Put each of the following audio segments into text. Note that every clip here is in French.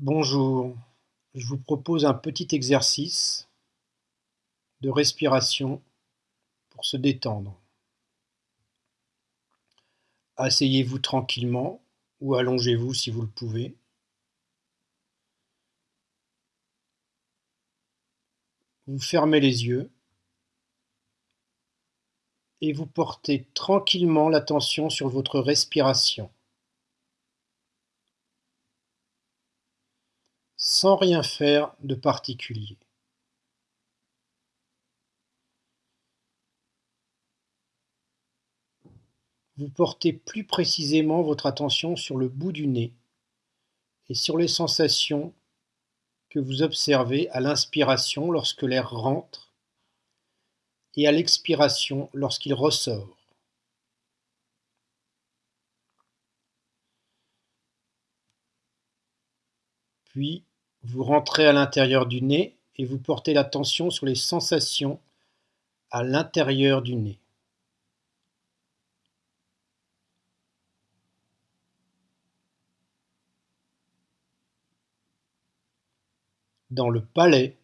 Bonjour, je vous propose un petit exercice de respiration pour se détendre. Asseyez-vous tranquillement ou allongez-vous si vous le pouvez. Vous fermez les yeux et vous portez tranquillement l'attention sur votre respiration. Sans rien faire de particulier. Vous portez plus précisément votre attention sur le bout du nez et sur les sensations que vous observez à l'inspiration lorsque l'air rentre et à l'expiration lorsqu'il ressort. Puis, vous rentrez à l'intérieur du nez et vous portez l'attention sur les sensations à l'intérieur du nez. Dans le palais,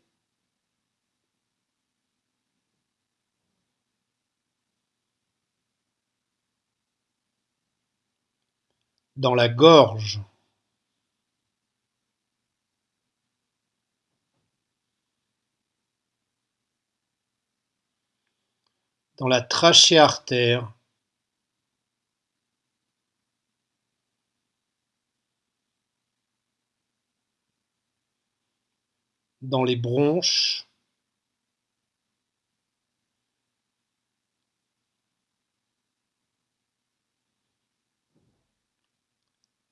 dans la gorge, dans la trachée artère. Dans les bronches.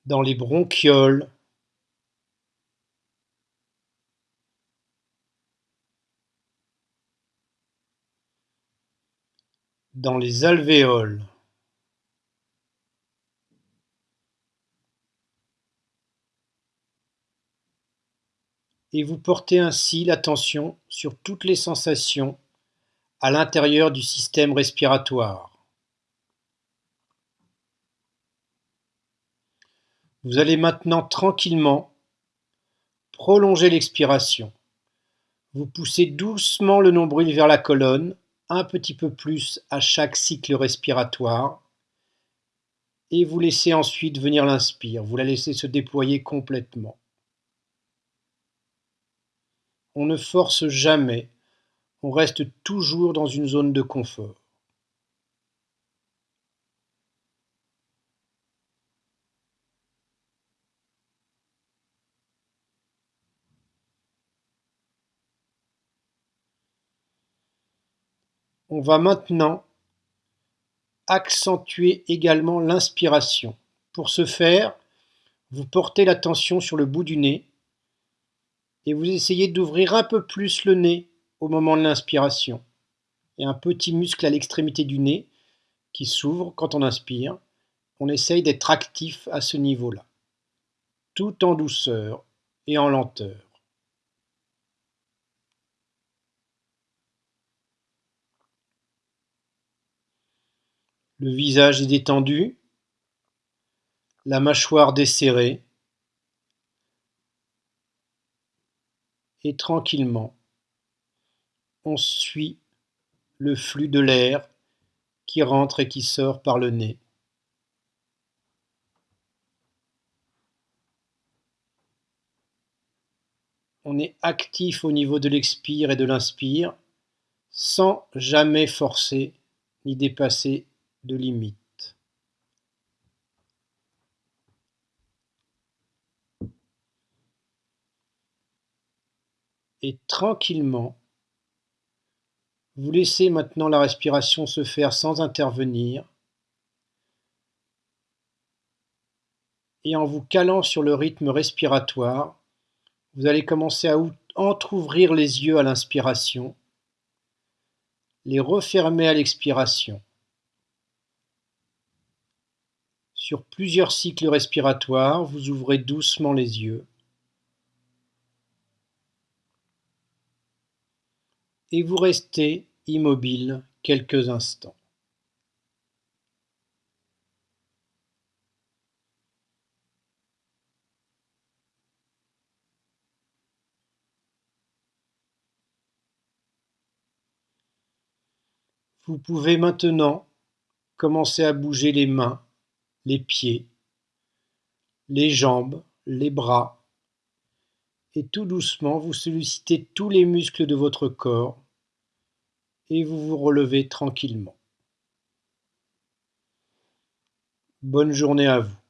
Dans les bronchioles dans les alvéoles et vous portez ainsi l'attention sur toutes les sensations à l'intérieur du système respiratoire. Vous allez maintenant tranquillement prolonger l'expiration. Vous poussez doucement le nombril vers la colonne un petit peu plus à chaque cycle respiratoire et vous laissez ensuite venir l'inspire, vous la laissez se déployer complètement. On ne force jamais, on reste toujours dans une zone de confort. On va maintenant accentuer également l'inspiration. Pour ce faire, vous portez l'attention sur le bout du nez et vous essayez d'ouvrir un peu plus le nez au moment de l'inspiration. Il y a un petit muscle à l'extrémité du nez qui s'ouvre quand on inspire. On essaye d'être actif à ce niveau-là, tout en douceur et en lenteur. Le visage est détendu, la mâchoire desserrée, et tranquillement, on suit le flux de l'air qui rentre et qui sort par le nez. On est actif au niveau de l'expire et de l'inspire sans jamais forcer ni dépasser de limite. Et tranquillement, vous laissez maintenant la respiration se faire sans intervenir et en vous calant sur le rythme respiratoire, vous allez commencer à entr'ouvrir les yeux à l'inspiration, les refermer à l'expiration. Sur plusieurs cycles respiratoires, vous ouvrez doucement les yeux. et vous restez immobile quelques instants. Vous pouvez maintenant commencer à bouger les mains les pieds, les jambes, les bras, et tout doucement vous sollicitez tous les muscles de votre corps et vous vous relevez tranquillement. Bonne journée à vous.